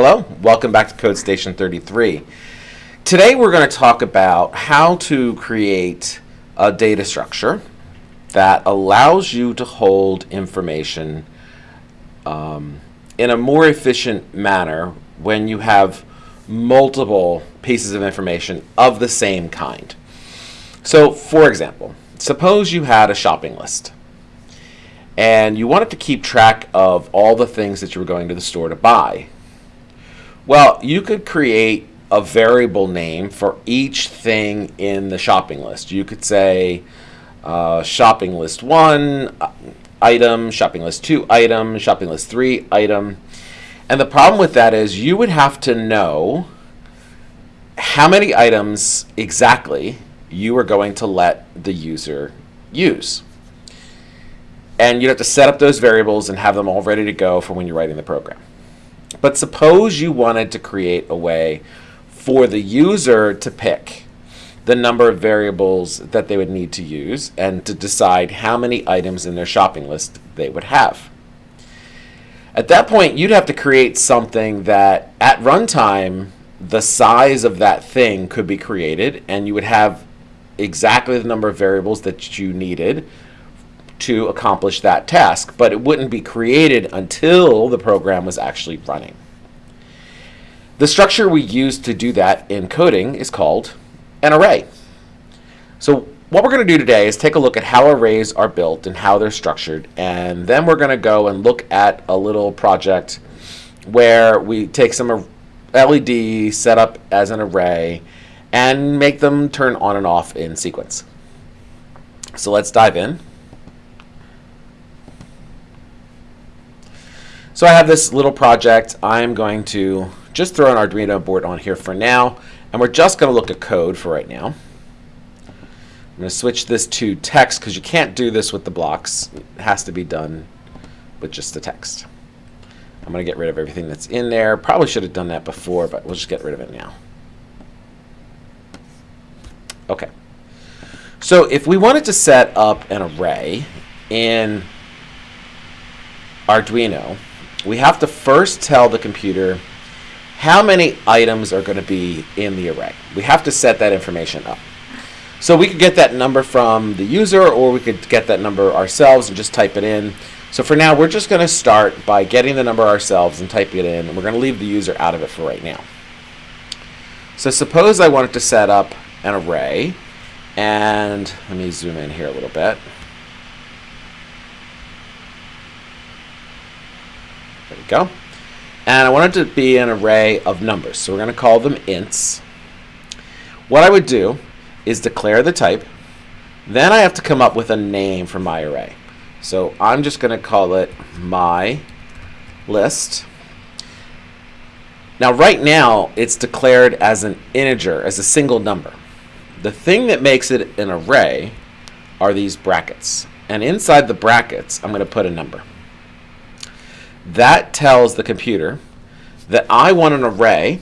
Hello, welcome back to Code Station 33. Today we're going to talk about how to create a data structure that allows you to hold information um, in a more efficient manner when you have multiple pieces of information of the same kind. So for example, suppose you had a shopping list and you wanted to keep track of all the things that you were going to the store to buy well, you could create a variable name for each thing in the shopping list. You could say uh, shopping list 1 uh, item, shopping list 2 item, shopping list 3 item. And the problem with that is you would have to know how many items exactly you are going to let the user use. And you'd have to set up those variables and have them all ready to go for when you're writing the program. But suppose you wanted to create a way for the user to pick the number of variables that they would need to use and to decide how many items in their shopping list they would have. At that point, you'd have to create something that at runtime, the size of that thing could be created and you would have exactly the number of variables that you needed to accomplish that task, but it wouldn't be created until the program was actually running. The structure we use to do that in coding is called an array. So what we're going to do today is take a look at how arrays are built and how they're structured, and then we're going to go and look at a little project where we take some LEDs set up as an array and make them turn on and off in sequence. So let's dive in. So I have this little project. I'm going to just throw an Arduino board on here for now. And we're just going to look at code for right now. I'm going to switch this to text because you can't do this with the blocks. It has to be done with just the text. I'm going to get rid of everything that's in there. Probably should have done that before, but we'll just get rid of it now. Okay. So if we wanted to set up an array in Arduino, we have to first tell the computer how many items are going to be in the array. We have to set that information up. So we could get that number from the user or we could get that number ourselves and just type it in. So for now, we're just going to start by getting the number ourselves and typing it in. And we're going to leave the user out of it for right now. So suppose I wanted to set up an array. And let me zoom in here a little bit. There we go. And I want it to be an array of numbers. So we're going to call them ints. What I would do is declare the type. Then I have to come up with a name for my array. So I'm just going to call it my list. Now right now it's declared as an integer, as a single number. The thing that makes it an array are these brackets. And inside the brackets I'm going to put a number. That tells the computer that I want an array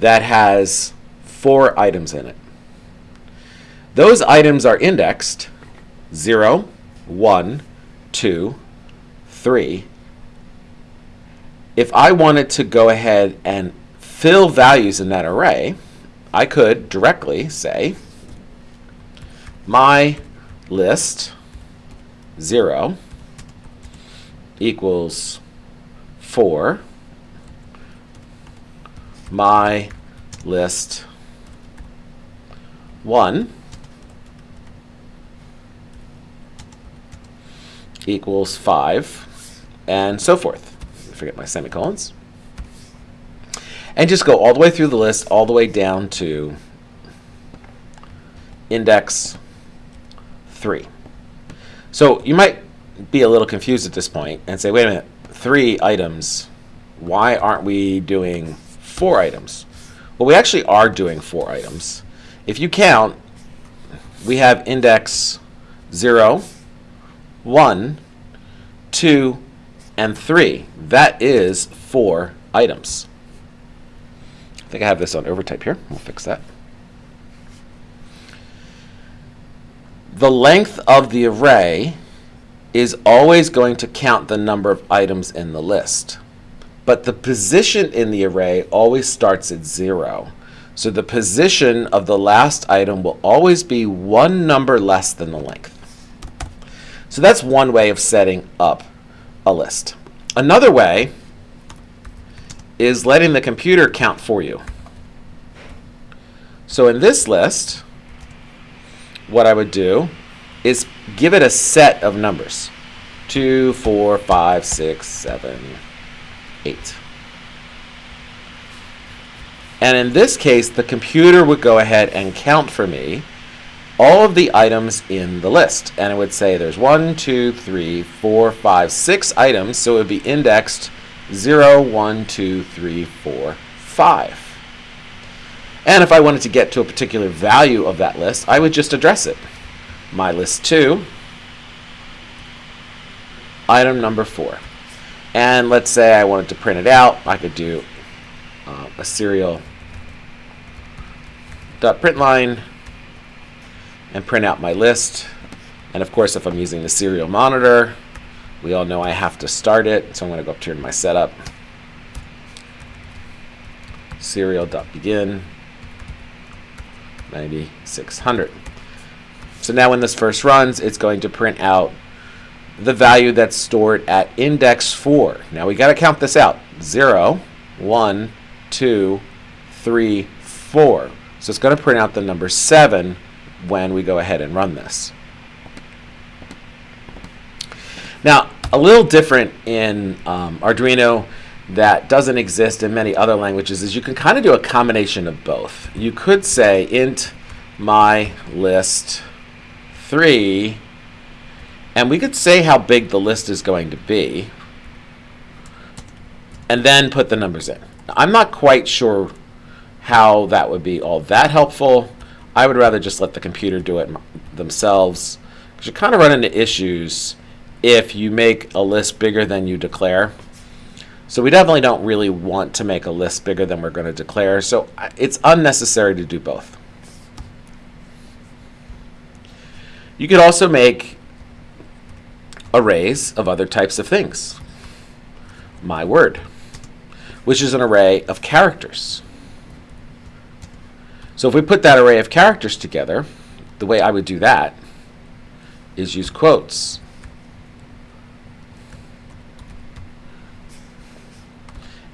that has four items in it. Those items are indexed 0, 1, 2, 3. If I wanted to go ahead and fill values in that array, I could directly say my list 0 equals 4 my list 1 equals 5 and so forth. Forget my semicolons. And just go all the way through the list, all the way down to index 3. So you might be a little confused at this point and say, wait a minute, three items, why aren't we doing four items? Well, we actually are doing four items. If you count, we have index 0, 1, 2, and 3. That is four items. I think I have this on overtype here. We'll fix that. The length of the array is always going to count the number of items in the list. but the position in the array always starts at 0. So the position of the last item will always be one number less than the length. So that's one way of setting up a list. Another way is letting the computer count for you. So in this list, what I would do is give it a set of numbers. 2, 4, 5, 6, 7, 8. And in this case, the computer would go ahead and count for me all of the items in the list. And it would say there's 1, 2, 3, 4, 5, 6 items, so it would be indexed 0, 1, 2, 3, 4, 5. And if I wanted to get to a particular value of that list, I would just address it. My list 2, item number 4. And let's say I wanted to print it out, I could do uh, a serial dot print line and print out my list. And of course, if I'm using the serial monitor, we all know I have to start it. So I'm going to go up here to my setup. serial dot Serial.begin 9600. So now when this first runs, it's going to print out the value that's stored at index 4. Now we got to count this out. 0, 1, 2, 3, 4. So it's going to print out the number 7 when we go ahead and run this. Now, a little different in um, Arduino that doesn't exist in many other languages is you can kind of do a combination of both. You could say int my list 3 and we could say how big the list is going to be and then put the numbers in. I'm not quite sure how that would be all that helpful. I would rather just let the computer do it themselves because you kind of run into issues if you make a list bigger than you declare. So we definitely don't really want to make a list bigger than we're going to declare. So it's unnecessary to do both. You could also make arrays of other types of things. My word, which is an array of characters. So if we put that array of characters together, the way I would do that is use quotes.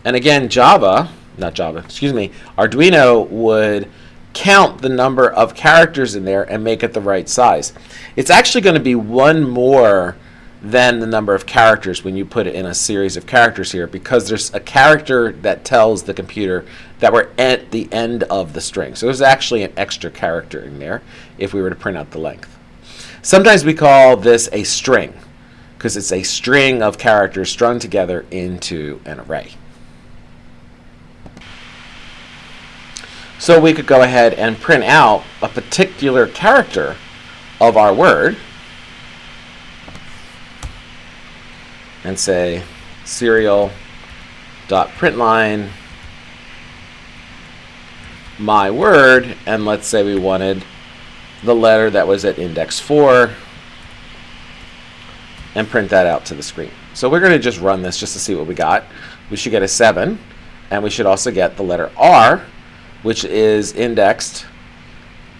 And again, Java, not Java, excuse me, Arduino would count the number of characters in there and make it the right size. It's actually going to be one more than the number of characters when you put it in a series of characters here because there's a character that tells the computer that we're at the end of the string. So there's actually an extra character in there if we were to print out the length. Sometimes we call this a string because it's a string of characters strung together into an array. So we could go ahead and print out a particular character of our word and say serial dot my word and let's say we wanted the letter that was at index 4 and print that out to the screen. So we're going to just run this just to see what we got. We should get a 7 and we should also get the letter R which is indexed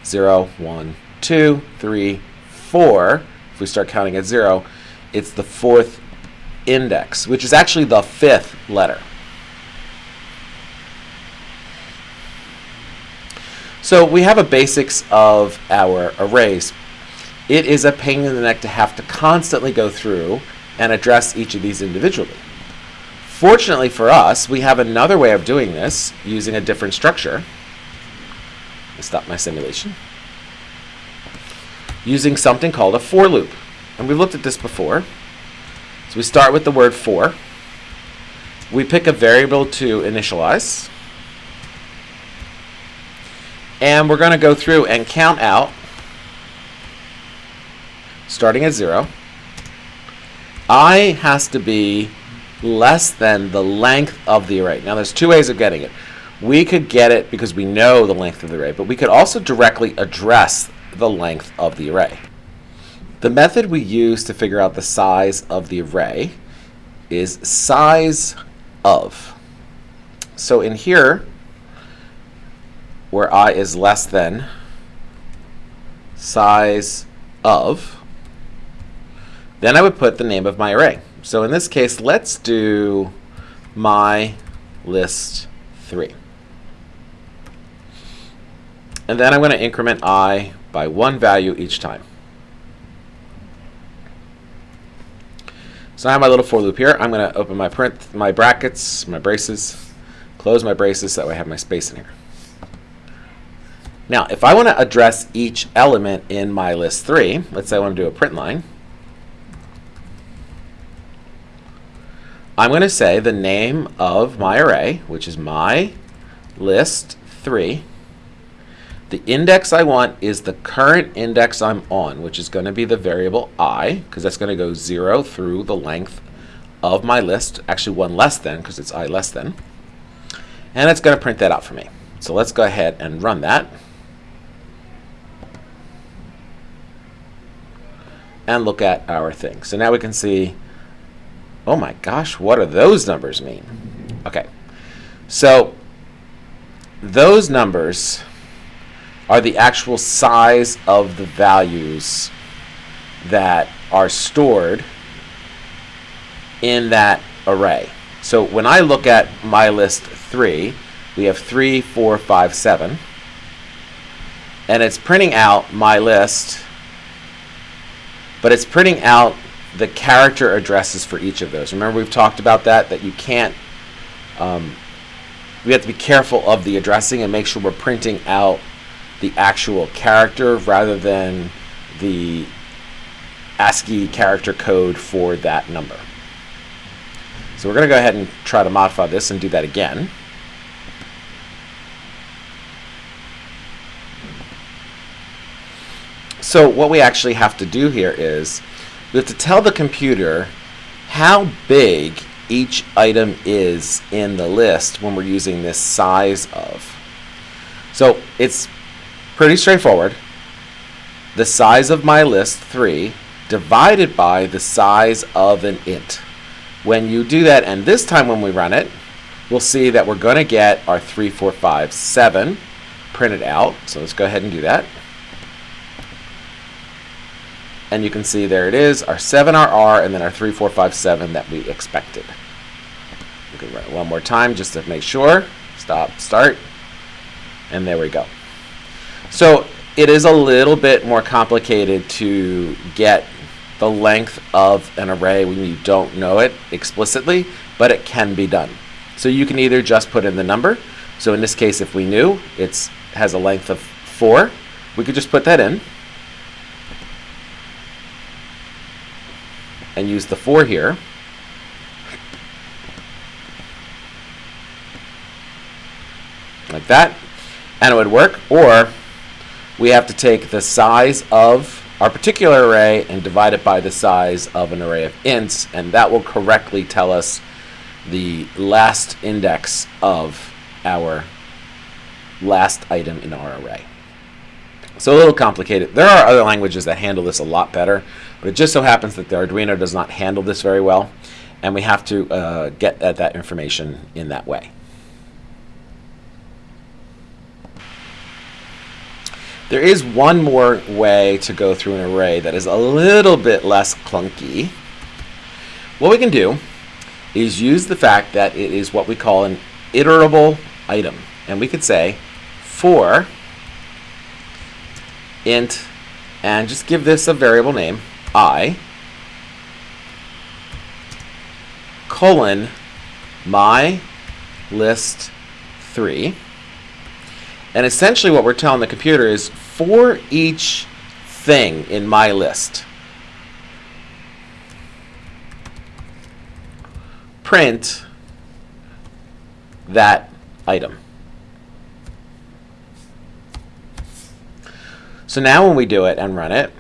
0, 1, 2, 3, 4. If we start counting at 0, it's the fourth index, which is actually the fifth letter. So we have a basics of our arrays. It is a pain in the neck to have to constantly go through and address each of these individually. Fortunately for us, we have another way of doing this using a different structure. Stop my simulation. Using something called a for loop. And we've looked at this before. So we start with the word for. We pick a variable to initialize. And we're going to go through and count out, starting at 0. i has to be less than the length of the array. Now there's two ways of getting it. We could get it because we know the length of the array, but we could also directly address the length of the array. The method we use to figure out the size of the array is size of. So in here, where i is less than size of, then I would put the name of my array. So in this case, let's do my list 3. And then I'm going to increment i by one value each time. So I have my little for loop here. I'm going to open my print, my brackets, my braces, close my braces so that way I have my space in here. Now, if I want to address each element in my list 3, let's say I want to do a print line, I'm going to say the name of my array, which is my list 3. The index I want is the current index I'm on, which is going to be the variable i, because that's going to go 0 through the length of my list, actually one less than, because it's i less than. And it's going to print that out for me. So let's go ahead and run that. and look at our thing. So now we can see, oh my gosh, what do those numbers mean? Okay, so those numbers are the actual size of the values that are stored in that array. So when I look at my list 3, we have 3, 4, 5, 7. And it's printing out my list but it's printing out the character addresses for each of those. Remember we've talked about that, that you can't, um, we have to be careful of the addressing and make sure we're printing out the actual character rather than the ASCII character code for that number. So we're going to go ahead and try to modify this and do that again. So what we actually have to do here is we have to tell the computer how big each item is in the list when we're using this size of. So it's pretty straightforward. The size of my list, 3, divided by the size of an int. When you do that, and this time when we run it, we'll see that we're going to get our 3, 4, 5, 7 printed out. So let's go ahead and do that and you can see there it is, our 7RR and then our 3457 that we expected. We can run it one more time just to make sure. Stop, start, and there we go. So it is a little bit more complicated to get the length of an array when you don't know it explicitly, but it can be done. So you can either just put in the number. So in this case, if we knew it has a length of 4, we could just put that in. And use the 4 here. Like that. And it would work. Or we have to take the size of our particular array and divide it by the size of an array of ints, and that will correctly tell us the last index of our last item in our array. So a little complicated. There are other languages that handle this a lot better, but it just so happens that the Arduino does not handle this very well, and we have to uh, get at that information in that way. There is one more way to go through an array that is a little bit less clunky. What we can do is use the fact that it is what we call an iterable item. And we could say for int, and just give this a variable name, i, colon, my list 3. And essentially what we're telling the computer is for each thing in my list, print that item. So now when we do it and run it,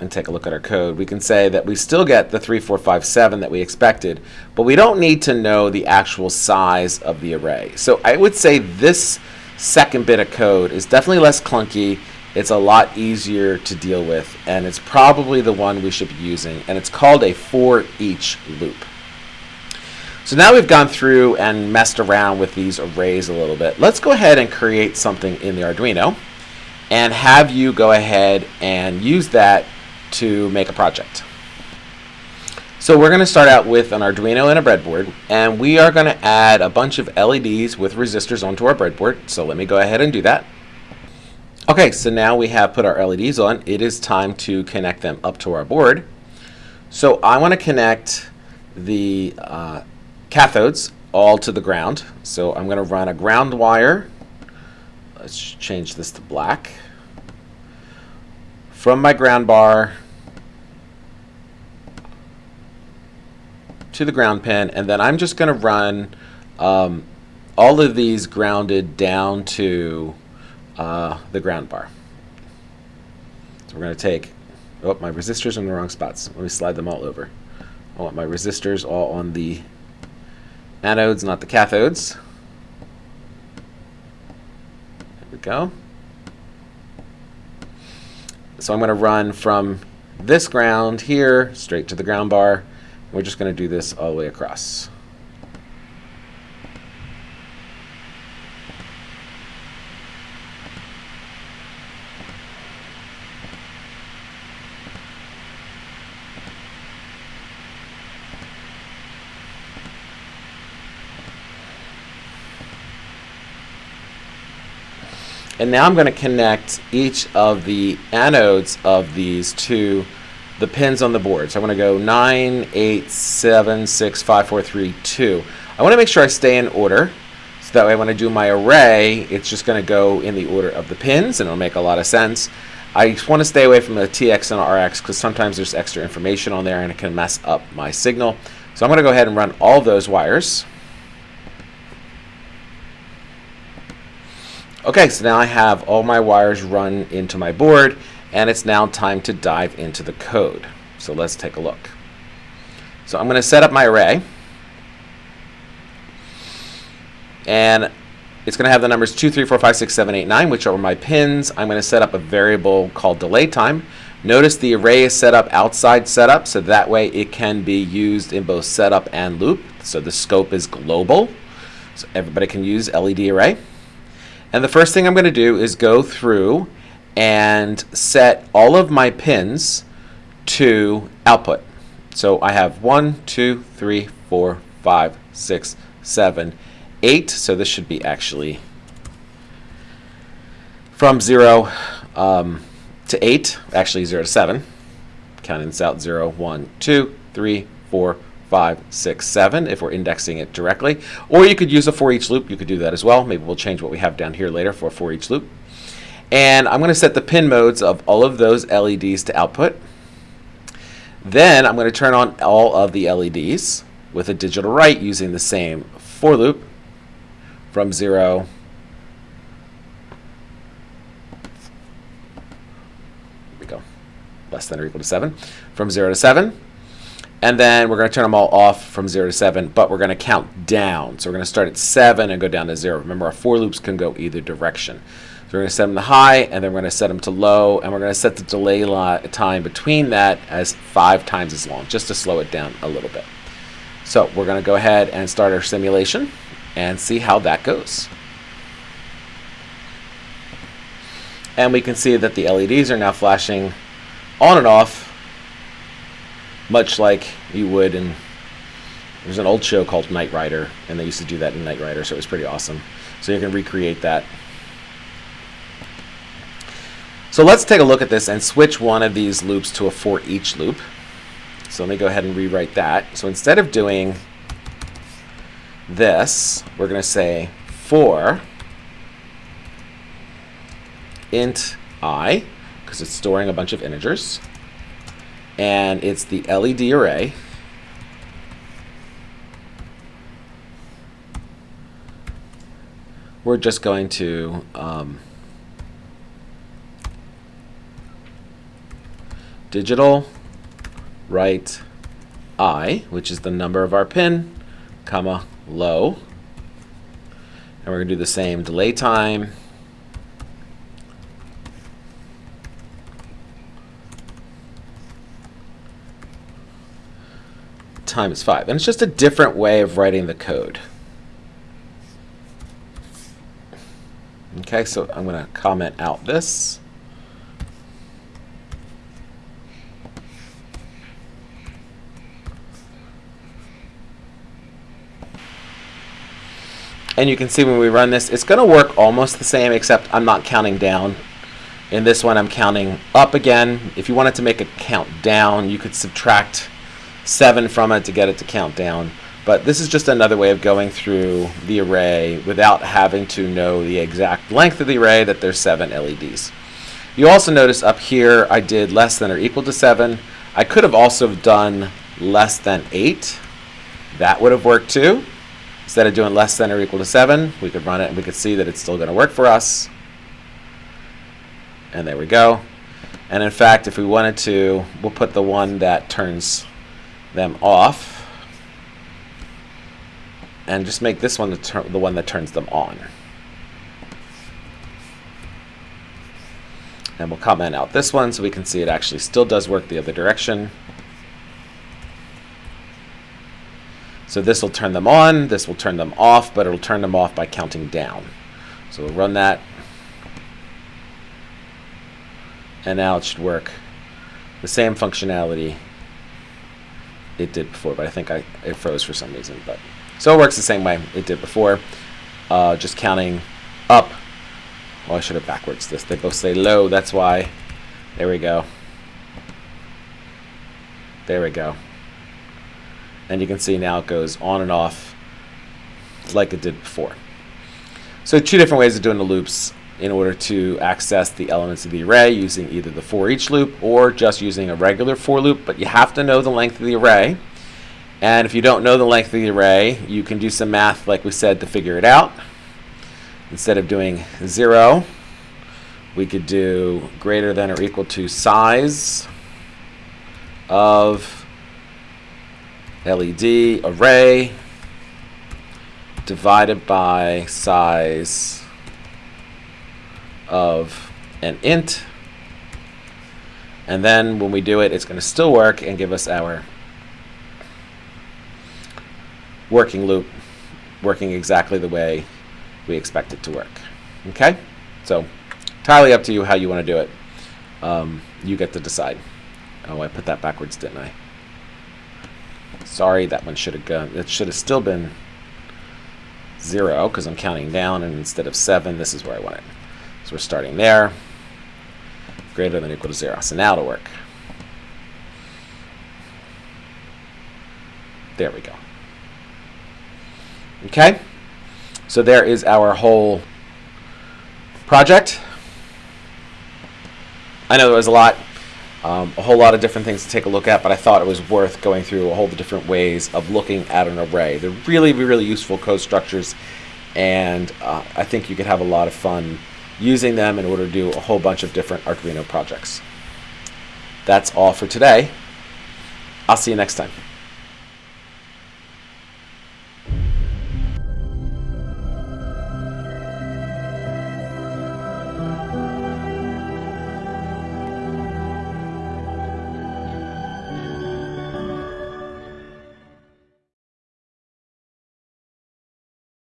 and take a look at our code, we can say that we still get the 3457 that we expected, but we don't need to know the actual size of the array. So I would say this second bit of code is definitely less clunky it's a lot easier to deal with, and it's probably the one we should be using, and it's called a for each loop. So now we've gone through and messed around with these arrays a little bit. Let's go ahead and create something in the Arduino and have you go ahead and use that to make a project. So we're going to start out with an Arduino and a breadboard, and we are going to add a bunch of LEDs with resistors onto our breadboard. So let me go ahead and do that. Okay, so now we have put our LEDs on. It is time to connect them up to our board. So I want to connect the uh, cathodes all to the ground. So I'm going to run a ground wire. Let's change this to black. From my ground bar to the ground pin, and then I'm just going to run um, all of these grounded down to uh, the ground bar. So we're going to take, oh, my resistors are in the wrong spots. Let me slide them all over. I want my resistors all on the anodes, not the cathodes. There we go. So I'm going to run from this ground here straight to the ground bar. We're just going to do this all the way across. And now I'm going to connect each of the anodes of these to the pins on the board. So I'm going to go 9, 8, 7, 6, 5, 4, 3, 2. I want to make sure I stay in order. So that way when I do my array, it's just going to go in the order of the pins, and it'll make a lot of sense. I want to stay away from the TX and RX because sometimes there's extra information on there and it can mess up my signal. So I'm going to go ahead and run all those wires. Okay, so now I have all my wires run into my board, and it's now time to dive into the code. So let's take a look. So I'm going to set up my array, and it's going to have the numbers 2, 3, 4, 5, 6, 7, 8, 9, which are my pins. I'm going to set up a variable called delay time. Notice the array is set up outside setup, so that way it can be used in both setup and loop. So the scope is global, so everybody can use LED array. And the first thing I'm going to do is go through and set all of my pins to output. So I have one, two, three, four, five, six, seven, eight. So this should be actually from 0 um, to 8, actually 0 to 7. Counting this out 0, 1, 2, 3, 4, five, six, seven if we're indexing it directly. Or you could use a for each loop. You could do that as well. Maybe we'll change what we have down here later for a for each loop. And I'm going to set the pin modes of all of those LEDs to output. Then I'm going to turn on all of the LEDs with a digital write using the same for loop from 0 we go less than or equal to 7 from 0 to 7 and then we're going to turn them all off from 0 to 7, but we're going to count down. So we're going to start at 7 and go down to 0. Remember, our for loops can go either direction. So we're going to set them to high, and then we're going to set them to low, and we're going to set the delay time between that as 5 times as long, just to slow it down a little bit. So we're going to go ahead and start our simulation and see how that goes. And we can see that the LEDs are now flashing on and off much like you would in there's an old show called Knight Rider, and they used to do that in Knight Rider, so it was pretty awesome. So you can recreate that. So let's take a look at this and switch one of these loops to a for each loop. So let me go ahead and rewrite that. So instead of doing this, we're going to say for int i, because it's storing a bunch of integers and it's the LED array. We're just going to um, digital write i, which is the number of our pin, comma, low. And we're going to do the same delay time times 5. And it's just a different way of writing the code. Okay, so I'm going to comment out this. And you can see when we run this, it's going to work almost the same, except I'm not counting down. In this one, I'm counting up again. If you wanted to make a count down, you could subtract 7 from it to get it to count down. But this is just another way of going through the array without having to know the exact length of the array that there's 7 LEDs. You also notice up here I did less than or equal to 7. I could have also done less than 8. That would have worked too. Instead of doing less than or equal to 7, we could run it and we could see that it's still going to work for us. And there we go. And in fact, if we wanted to, we'll put the one that turns them off. And just make this one the, the one that turns them on. And we'll comment out this one so we can see it actually still does work the other direction. So this will turn them on, this will turn them off, but it'll turn them off by counting down. So we'll run that. And now it should work the same functionality it did before, but I think I, it froze for some reason. But So it works the same way it did before, uh, just counting up. Well, I should have backwards this. They both say low, that's why. There we go. There we go and you can see now it goes on and off like it did before. So two different ways of doing the loops in order to access the elements of the array using either the for each loop or just using a regular for loop, but you have to know the length of the array. And if you don't know the length of the array, you can do some math like we said to figure it out. Instead of doing 0, we could do greater than or equal to size of LED array divided by size of an int. And then when we do it, it's going to still work and give us our working loop working exactly the way we expect it to work. Okay? So entirely up to you how you want to do it. Um, you get to decide. Oh, I put that backwards, didn't I? Sorry, that one should have gone. It should have still been zero because I'm counting down, and instead of seven, this is where I want it. So we're starting there, greater than or equal to zero. So now it'll work. There we go. Okay, so there is our whole project. I know there was a lot. Um, a whole lot of different things to take a look at, but I thought it was worth going through a whole different ways of looking at an array. They're really, really useful code structures, and uh, I think you could have a lot of fun using them in order to do a whole bunch of different Arduino projects. That's all for today. I'll see you next time.